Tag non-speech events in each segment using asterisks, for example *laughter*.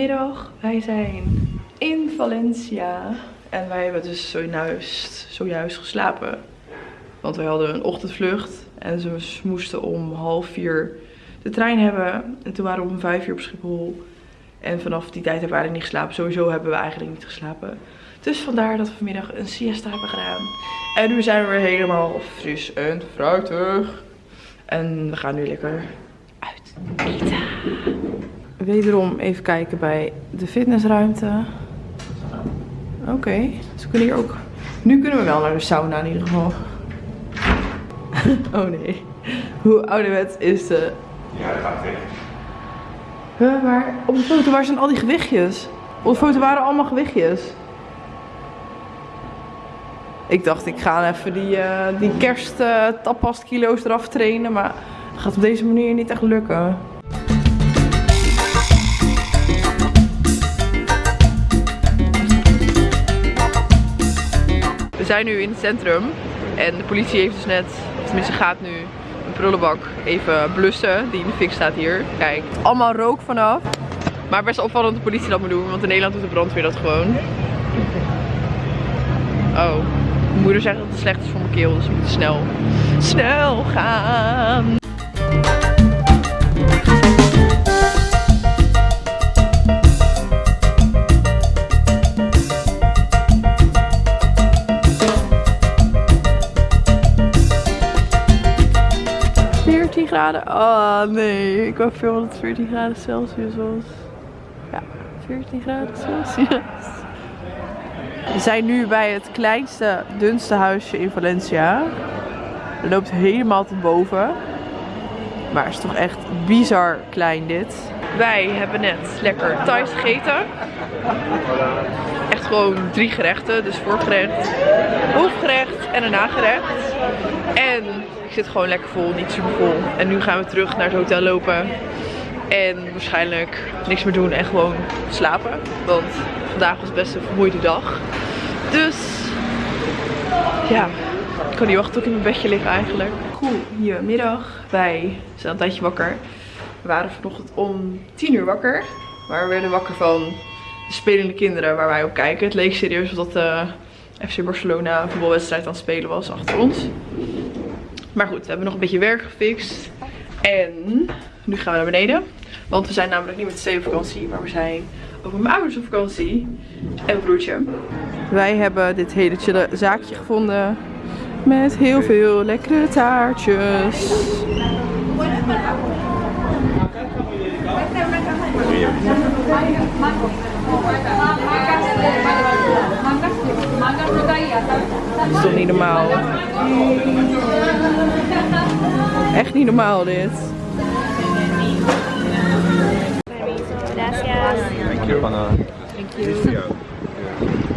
Goedemiddag, wij zijn in Valencia. En wij hebben dus zojuist, zojuist geslapen. Want wij hadden een ochtendvlucht. En ze moesten om half vier de trein hebben. En toen waren we om vijf uur op Schiphol. En vanaf die tijd hebben we eigenlijk niet geslapen. Sowieso hebben we eigenlijk niet geslapen. Dus vandaar dat we vanmiddag een siesta hebben gedaan. En nu zijn we weer helemaal fris en fruitig. En we gaan nu lekker uit eten. Wederom even kijken bij de fitnessruimte. Oké, dus we kunnen hier ook... Nu kunnen we wel naar de sauna in ieder geval. *laughs* oh nee. Hoe ouderwets is de... Ja, dat gaat weg. Huh, maar op de foto, waar zijn al die gewichtjes? Op de foto waren allemaal gewichtjes. Ik dacht, ik ga even die, uh, die kerst uh, tapas kilo's eraf trainen, maar dat gaat op deze manier niet echt lukken. Zijn nu in het centrum en de politie heeft dus net, tenminste gaat nu een prullenbak even blussen die in de fik staat hier. Kijk, allemaal rook vanaf. Maar best opvallend dat de politie dat moet doen, want in Nederland doet de brandweer dat gewoon. Oh, mijn moeder zegt dat het slecht is voor mijn keel, dus we moeten snel, snel gaan. Oh nee, ik wou veel dat het 14 graden Celsius was. Ja, 14 graden Celsius. We zijn nu bij het kleinste, dunste huisje in Valencia. Het loopt helemaal tot boven. Maar het is toch echt bizar klein dit. Wij hebben net lekker Thais gegeten. Echt gewoon drie gerechten. Dus voorgerecht, hoofdgerecht en een nagerecht. En ik zit gewoon lekker vol, niet super vol. En nu gaan we terug naar het hotel lopen. En waarschijnlijk niks meer doen en gewoon slapen. Want vandaag was best een vermoeide dag. Dus ja, ik kan niet wachten tot ik in mijn bedje lig eigenlijk. Goedemiddag. Wij zijn een tijdje wakker. We waren vanochtend om 10 uur wakker. Maar we werden wakker van de spelende kinderen waar wij op kijken. Het leek serieus dat de FC Barcelona voetbalwedstrijd aan het spelen was achter ons. Maar goed, we hebben nog een beetje werk gefixt. En nu gaan we naar beneden. Want we zijn namelijk niet met z'n op vakantie, maar we zijn over mijn ouders op vakantie. En broertje. Wij hebben dit hele chille zaakje gevonden. Met heel veel lekkere taartjes. Dat is toch niet normaal? Echt niet normaal dit. Thank you, banana. Thank you.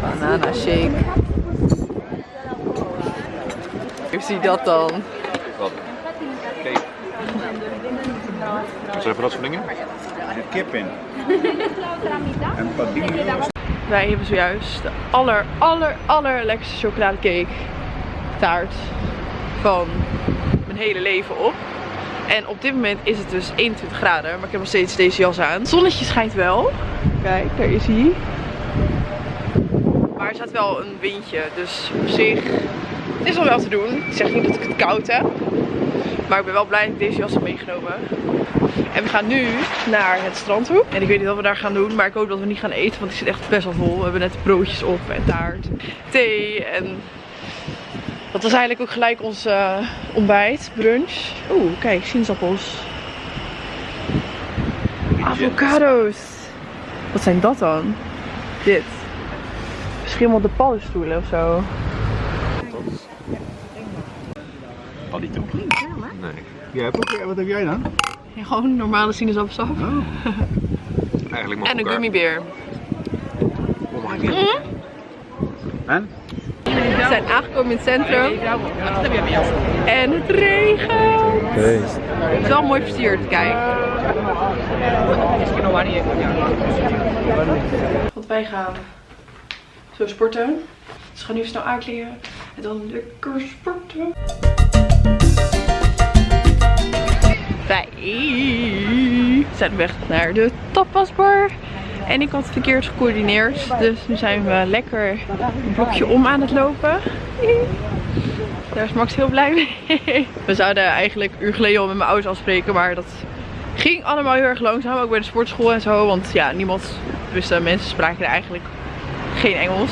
Banana shake. Hoe zie je dat dan? Wat? Kijk. Wat zijn voor dat soort dingen? kip in. En. Wij hebben zojuist de aller, aller, allerlekkerste chocoladecake taart van mijn hele leven op. En op dit moment is het dus 21 graden, maar ik heb nog steeds deze jas aan. Het zonnetje schijnt wel. Kijk, daar is hij. Maar er staat wel een windje, dus op zich het is wel wel te doen. Ik zeg niet dat ik het koud heb. Maar ik ben wel blij dat ik deze jas heb meegenomen. En we gaan nu naar het strand toe. En ik weet niet wat we daar gaan doen. Maar ik hoop dat we niet gaan eten. Want ik zit echt best wel vol. We hebben net broodjes op en taart. Thee. En dat was eigenlijk ook gelijk ons uh, ontbijt. Brunch. Oeh, kijk. Sinaasappels. Avocado's. Wat zijn dat dan? Dit. Beschimmelde paddenstoelen of zo. Paddy. Jij hebt ook, wat heb jij dan? Ja, gewoon normale sinaasappelsap. Oh. *laughs* Eigenlijk mag En een elkaar. gummibeer. En? We zijn aangekomen in het centrum. En het regent. Het is wel mooi versierd, kijk. Want wij gaan zo sporten. Dus we gaan nu even snel aankleden. En dan lekker sporten. Nu zijn we weg naar de tapasbar. En ik had het verkeerd gecoördineerd. Dus nu zijn we lekker een blokje om aan het lopen. Daar is Max heel blij mee. We zouden eigenlijk een uur geleden al met mijn ouders afspreken. Maar dat ging allemaal heel erg langzaam. Ook bij de sportschool en zo. Want ja, niemand, dus mensen spraken eigenlijk geen Engels.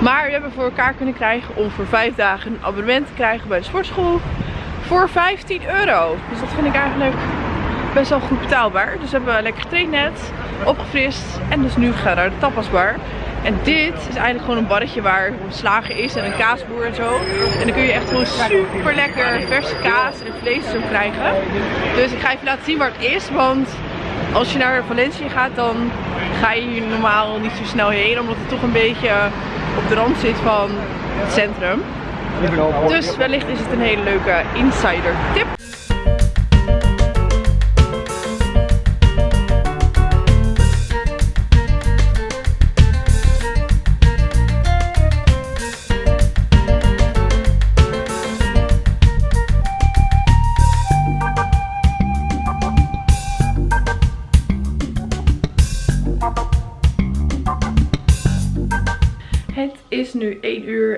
Maar we hebben voor elkaar kunnen krijgen om voor vijf dagen een abonnement te krijgen bij de sportschool. Voor 15 euro. Dus dat vind ik eigenlijk best wel goed betaalbaar. Dus we hebben lekker getraind net, opgefrist. En dus nu gaan we naar de tapasbar. En dit is eigenlijk gewoon een barretje waar een slager is en een kaasboer en zo. En dan kun je echt gewoon super lekker verse kaas en vlees zo krijgen. Dus ik ga even laten zien waar het is. Want als je naar Valencia gaat, dan ga je hier normaal niet zo snel heen. Omdat het toch een beetje op de rand zit van het centrum. Dus wellicht is het een hele leuke insider tip.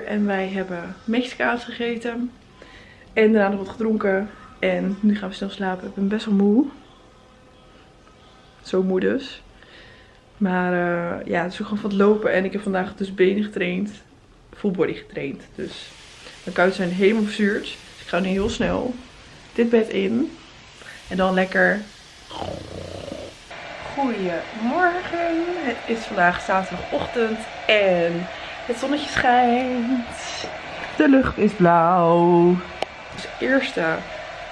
En wij hebben Mexicaans gegeten. En daarna nog wat gedronken. En nu gaan we snel slapen. Ik ben best wel moe. Zo moe dus. Maar eh, ja, het is ook gewoon van het lopen. En ik heb vandaag dus benen getraind. Full body getraind. Dus mijn kuiten zijn helemaal verzuurd. Dus ik ga nu heel snel dit bed in. En dan lekker... Goedemorgen. Het is vandaag zaterdagochtend. En het zonnetje schijnt. De lucht is blauw. Dus eerst eh,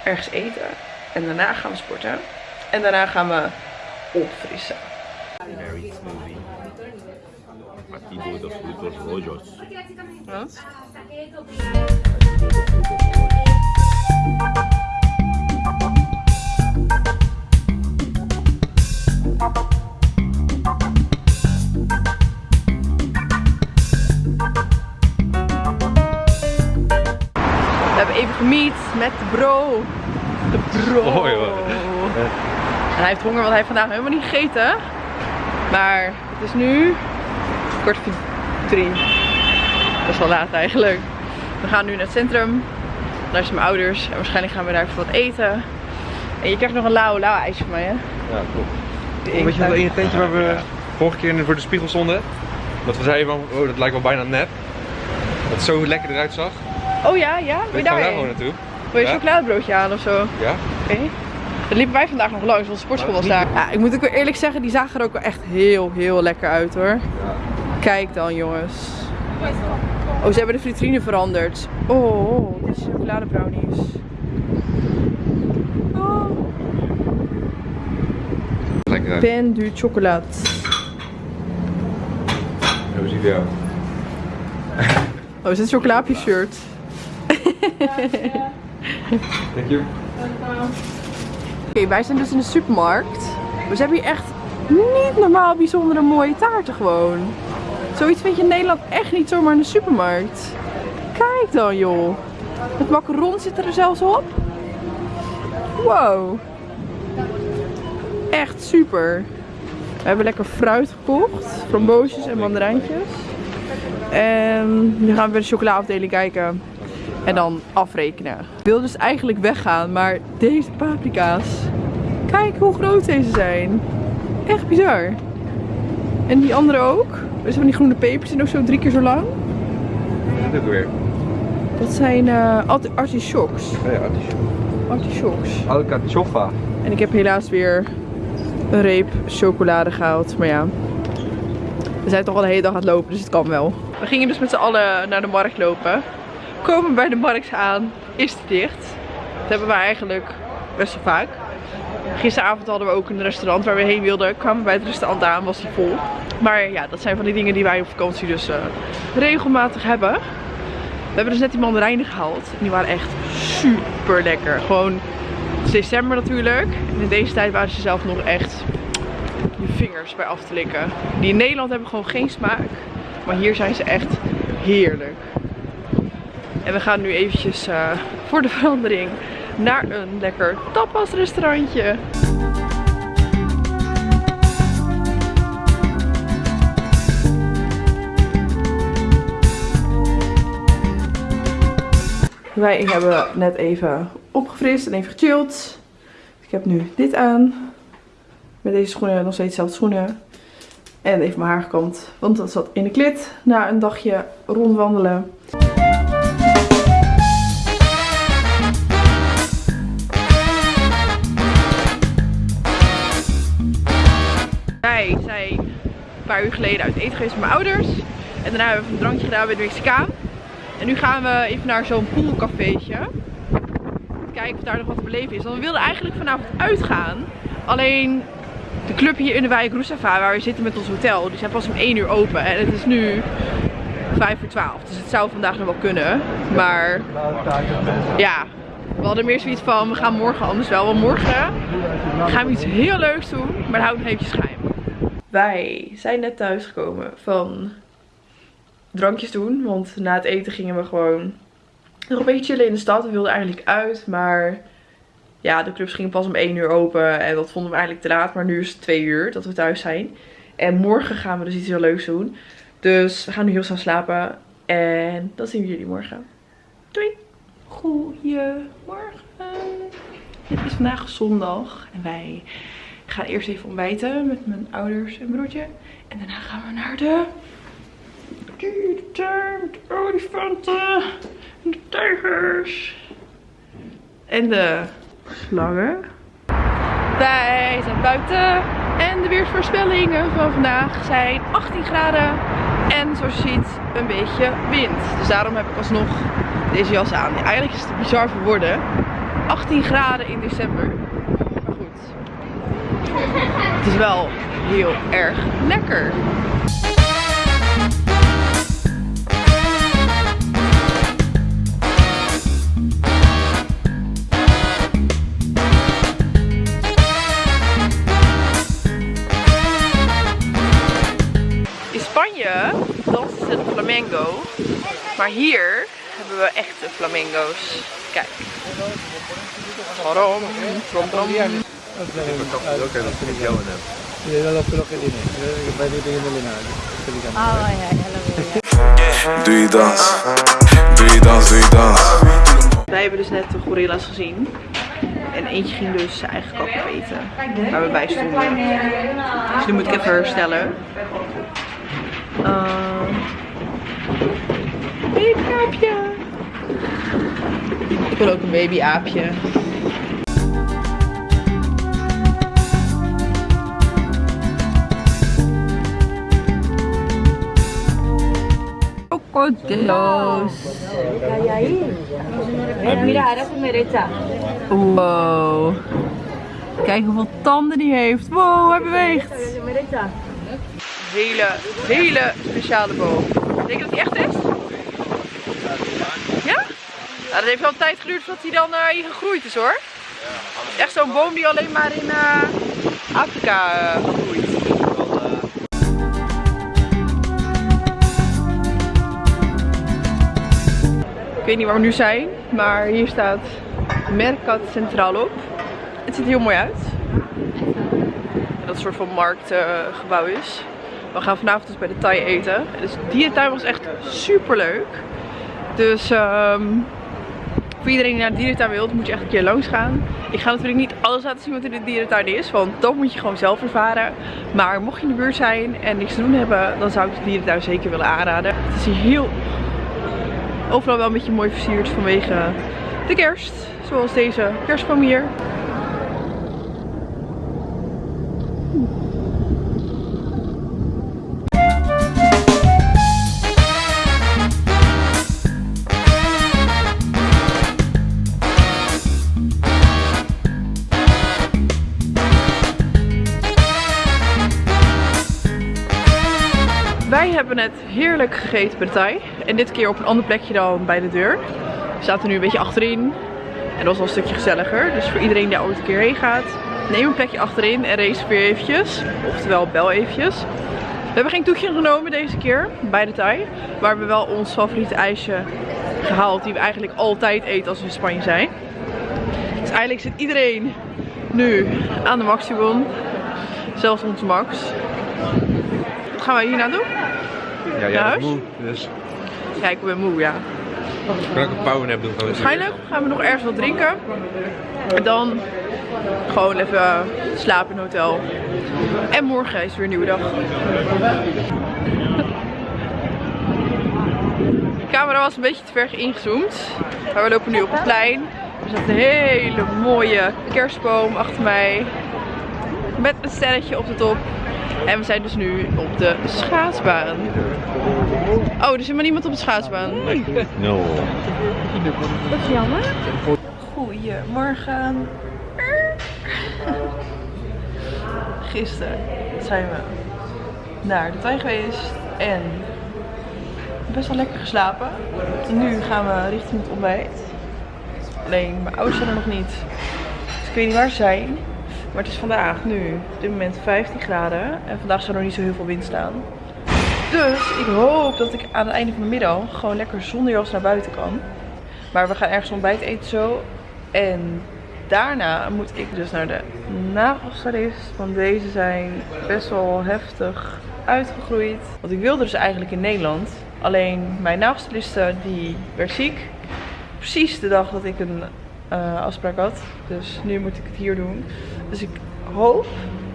ergens eten. En daarna gaan we sporten. En daarna gaan we opfrissen. Very smoothie. Batido dos frutos rojos. Wat? We met de bro. De bro. Oh, joh. En hij heeft honger, want hij heeft vandaag helemaal niet gegeten. Maar het is nu kwart voor drie. Dat is wel laat eigenlijk. We gaan nu naar het centrum. Daar zijn mijn ouders. En waarschijnlijk gaan we daar even wat eten. En je krijgt nog een lauw lauw ijsje van mij, hè? Ja, klopt. Weet je nog dat ene tentje waar we vorige keer voor de spiegel stonden? Dat we zeiden van, oh dat lijkt wel bijna nep. Dat het zo lekker eruit zag. Oh ja, ja? Wil je je daar gewoon naartoe? Wil je een Ja? chocoladebroodje halen of zo? Ja? Oké. Dat liepen wij vandaag nog langs, want de sportschool was daar. Ja, ik moet ook weer eerlijk zeggen, die zagen er ook wel echt heel, heel lekker uit hoor. Kijk dan jongens. Oh, ze hebben de vitrine veranderd. Oh, chocoladebrownies. Oh. Lekker uit. Pen du chocolat. Hoe ziet jou? Oh, is dit een chocoladepje shirt? Thank. Oké, wij zijn dus in de supermarkt. We hebben hier echt niet normaal bijzondere mooie taarten gewoon. Zoiets vind je in Nederland echt niet zomaar in de supermarkt. Kijk dan joh. Het macaron zit er zelfs op. Wow. Echt super. We hebben lekker fruit gekocht. Framboosjes en mandarijntjes. En nu gaan we bij de chocolaafdeling kijken. En dan afrekenen. Ik wil dus eigenlijk weggaan, maar deze paprika's. Kijk hoe groot deze zijn. Echt bizar. En die andere ook. Dus van die groene pepers zijn ook zo drie keer zo lang. Dit ook weer? Dat zijn arti- artichokes. Oh ja. Artichokes. Alcachofa. En ik heb helaas weer een reep chocolade gehaald. Maar ja, we zijn toch al de hele dag aan het lopen, dus het kan wel. We gingen dus met z'n allen naar de markt lopen. Komen bij de markt aan, is het dicht. Dat hebben we eigenlijk best wel vaak. Gisteravond hadden we ook een restaurant waar we heen wilden. Kwamen bij het restaurant aan, was die vol. Maar ja, dat zijn van die dingen die wij op vakantie dus eh, regelmatig hebben. We hebben dus net die mandarijnen gehaald. En die waren echt super lekker. Gewoon december natuurlijk. En in deze tijd waren ze zelf nog echt je vingers bij af te likken. Die in Nederland hebben gewoon geen smaak. Maar hier zijn ze echt heerlijk. En we gaan nu eventjes eh, voor de verandering naar een lekker tapasrestaurantje. Wij hebben net even opgefrist en even gechilled. Ik heb nu dit aan. Met deze schoenen, nog steeds dezelfde schoenen. En even mijn haar gekamd, want dat zat in de klit na een dagje rondwandelen. Wij zijn een paar uur geleden uit eten geweest met mijn ouders. En daarna hebben we een drankje gedaan bij de Mexicaan. En nu gaan we even naar zo'n poolcafeetje. Kijken of daar nog wat te beleven is. Want we wilden eigenlijk vanavond uitgaan. Alleen de club hier in de wijk Roesava, waar we zitten met ons hotel, die zijn pas om 1 uur open. En het is nu 5 voor 12. Dus het zou vandaag nog wel kunnen. Maar ja, we hadden meer zoiets van, we gaan morgen anders wel. Want morgen gaan we iets heel leuks doen, maar dat houdt nog eventjes geheim. Wij zijn net thuisgekomen van drankjes doen. Want na het eten gingen we gewoon nog een beetje chillen in de stad. We wilden eigenlijk uit, maar ja, de clubs gingen pas om 1 uur open. En dat vonden we eigenlijk te laat. Maar nu is het 2 uur dat we thuis zijn. En morgen gaan we dus iets heel leuks doen. Dus we gaan nu heel snel slapen. En dan zien we jullie morgen. Doei! Goedemorgen. Het is vandaag zondag. En wij gaan eerst even ontbijten met mijn ouders en broertje. En daarna gaan we naar de met de olifanten en de tijgers. En de slangen. Wij zijn buiten en de weersvoorspellingen van vandaag zijn 18 graden en zoals je ziet een beetje wind. Dus daarom heb ik alsnog deze jas aan. Eigenlijk is het bizar voor woorden. 18 graden in december. Het is wel heel erg lekker. In Spanje dansen de flamengo. Maar hier hebben we echte flamengo's. Kijk. Trom, trom, trom. Oké, dat vind ik jou in hem. Ja, ja, Doe je dans, doe je dans, doe je dans. Wij hebben dus net de gorilla's gezien. En eentje ging dus zijn eigen kop opeten. Waar we bij stonden. Dus nu moet ik even herstellen. Uh, babyaapje. Ik wil ook een babyaapje. Crocodilos. Mira, ahora a su derecha. Wow. Kijk hoeveel tanden die heeft. Wow, hij beweegt. Hele, hele speciale boom. Denk je dat hij echt is? Ja? Nou, dat heeft wel een tijd geduurd voordat hij dan eh, hier gegroeid is hoor. Echt zo'n boom die alleen maar in eh, Afrika eh, groeit. Ik weet niet waar we nu zijn, maar hier staat Mercat Centraal op. Het ziet er heel mooi uit. Dat het een soort van marktgebouw is. We gaan vanavond dus bij de Thai eten. Dus dierentuin was echt super leuk. Dus ehm, voor iedereen die naar de dierentuin wil, moet je echt een keer langs gaan. Ik ga natuurlijk niet alles laten zien wat in de dierentuin is, want dat moet je gewoon zelf ervaren. Maar mocht je in de buurt zijn en niks te doen hebben, dan zou ik de dierentuin zeker willen aanraden. Het is heel overal wel een beetje mooi versierd vanwege de kerst. Zoals deze kerstboom hier. Wij hebben het heerlijk gegeten bij. En dit keer op een ander plekje dan bij de deur. We zaten nu een beetje achterin. En dat was wel een stukje gezelliger. Dus voor iedereen die ooit een keer heen gaat, neem een plekje achterin en reserveer eventjes. Oftewel bel eventjes. We hebben geen toetje genomen deze keer bij de Thai. Maar we hebben wel ons favoriete ijsje gehaald. Die we eigenlijk altijd eten als we in Spanje zijn. Dus eigenlijk zit iedereen nu aan de Maxibon. Zelfs onze Max. Wat gaan wij hier nou doen? Ja, bent moe, dus Ja, ik ben moe, ja. Kunnen ook een powernap doen. Gewoon Waarschijnlijk gaan we nog ergens wat drinken. En dan gewoon even slapen in een hotel. En morgen is weer een nieuwe dag. De camera was een beetje te ver ingezoomd. Maar we lopen nu op het plein. Er staat een hele mooie kerstboom achter mij. Met een sterretje op de top. En we zijn dus nu op de schaatsbaan. Oh, er zit maar niemand op de schaatsbaan. No. Dat is jammer. Goedemorgen. Gisteren zijn we naar de tuin geweest en best wel lekker geslapen. En nu gaan we richting het ontbijt. Alleen mijn ouders zijn er nog niet. Dus ik weet niet waar ze zijn. Maar het is vandaag nu op dit moment 15 graden. En vandaag zou er niet zo heel veel wind staan. Dus ik hoop dat ik aan het einde van de middag gewoon lekker zonder jas naar buiten kan. Maar we gaan ergens ontbijt eten zo. En daarna moet ik dus naar de nagelstylist. Want deze zijn best wel heftig uitgegroeid. Want ik wilde dus eigenlijk in Nederland. Alleen mijn nagelstyliste die werd ziek. Precies de dag dat ik een eh, afspraak had. Dus nu moet ik het hier doen. Dus ik hoop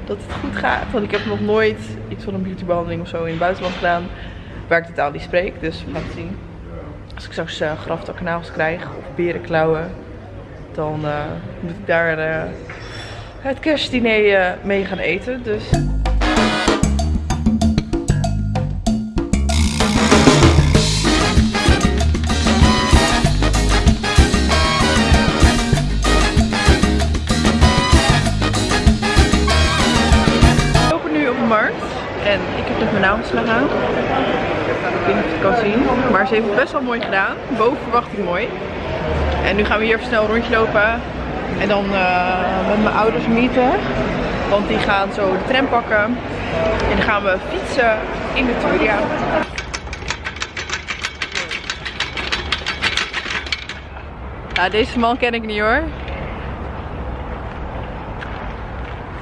dat het goed gaat. Want ik heb nog nooit iets van een beautybehandeling of zo in het buitenland gedaan. Waar ik de taal niet spreek. Dus we gaan het zien. Als ik straks uh, krijg of berenklauwen, dan eh, moet ik daar eh, het kerstdiner mee gaan eten. Dus heeft het best wel mooi gedaan. Boven verwachting mooi. En nu gaan we hier even snel een rondje lopen. En dan eh, met mijn ouders meeten. Want die gaan zo de tram pakken. En dan gaan we fietsen in de Turia. Ja, deze man ken ik niet hoor.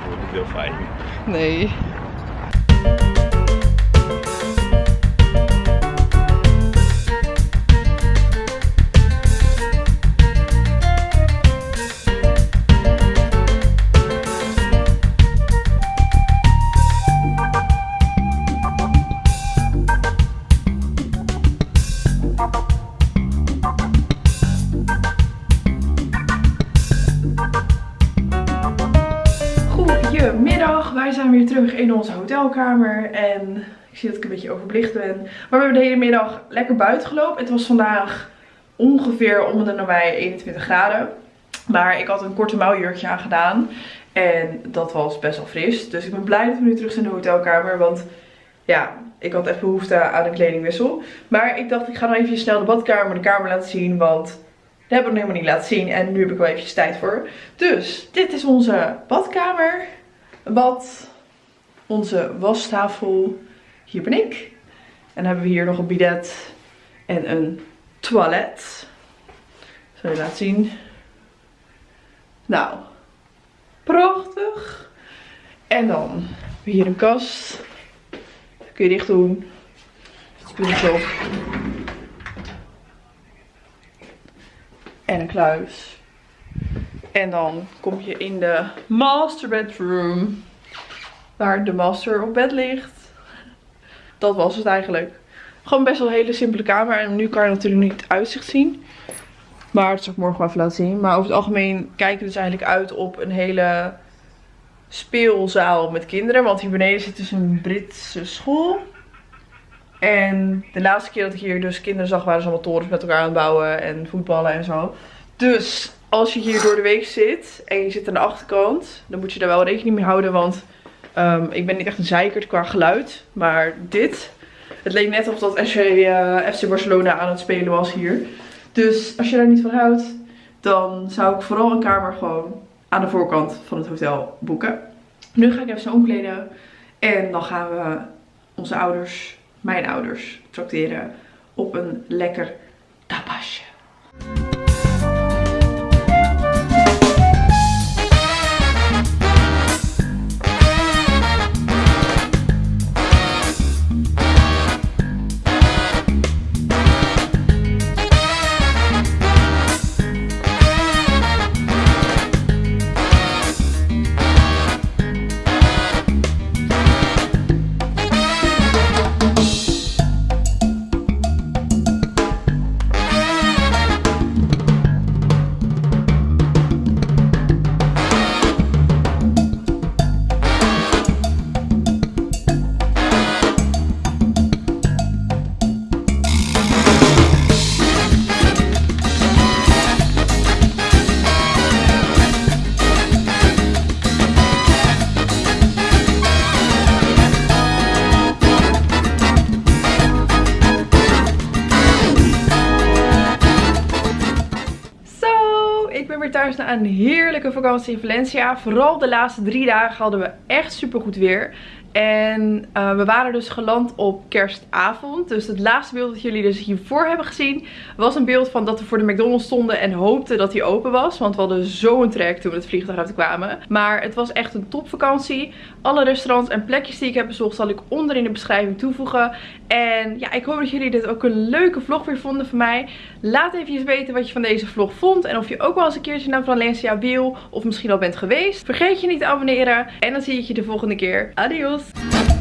Voelt niet heel fijn. Nee. Hotelkamer en ik zie dat ik een beetje overbelicht ben. Maar we hebben de hele middag lekker buiten gelopen. Het was vandaag ongeveer om de nabij 21 graden. Maar ik had een korte mouwjurkje aan gedaan en dat was best wel fris. Dus ik ben blij dat we nu terug zijn in de hotelkamer, want ja, ik had echt behoefte aan een kledingwissel. Maar ik dacht ik ga nog even snel de badkamer, de kamer laten zien, want dat hebben we nog helemaal niet laten zien. En nu heb ik wel eventjes tijd voor. Dus dit is onze badkamer. Bad. Onze wastafel. Hier ben ik. En dan hebben we hier nog een bidet. En een toilet. Zal je laten zien. Nou. Prachtig. En dan hier een kast. Kun je dicht doen. Spulletjes op. en een kluis. En dan kom je in de master bedroom. Waar de master op bed ligt. Dat was het eigenlijk. Gewoon best wel een hele simpele kamer. En nu kan je natuurlijk niet het uitzicht zien. Maar dat zal ik morgen wel even laten zien. Maar over het algemeen kijken we dus eigenlijk uit op een hele speelzaal met kinderen. Want hier beneden zit dus een Britse school. En de laatste keer dat ik hier dus kinderen zag, waren ze allemaal torens met elkaar aan het bouwen en voetballen en zo. Dus als je hier door de week zit en je zit aan de achterkant, dan moet je daar wel rekening mee houden. Want ehm, ik ben niet echt een zeikert qua geluid. Maar dit, het leek net of dat eh, FC Barcelona aan het spelen was hier. Dus als je daar niet van houdt, dan zou ik vooral een kamer gewoon aan de voorkant van het hotel boeken. Nu ga ik even snel omkleden. En dan gaan we onze ouders mijn ouders trakteren op een lekker tapasje. Een heerlijke vakantie in Valencia. Vooral de laatste drie dagen hadden we echt super goed weer. En uh, we waren dus geland op kerstavond. Dus het laatste beeld dat jullie dus hiervoor hebben gezien was een beeld van dat we voor de McDonald's stonden en hoopten dat hij open was. Want we hadden zo'n trek toen we het vliegtuig uitkwamen. Maar het was echt een topvakantie. Alle restaurants en plekjes die ik heb bezocht zal ik onder in de beschrijving toevoegen. En ja, ik hoop dat jullie dit ook een leuke vlog weer vonden van mij. Laat even weten wat je van deze vlog vond. En of je ook wel eens een keertje naar Valencia wil. Of misschien al bent geweest. Vergeet je niet te abonneren. En dan zie ik je de volgende keer. Adios.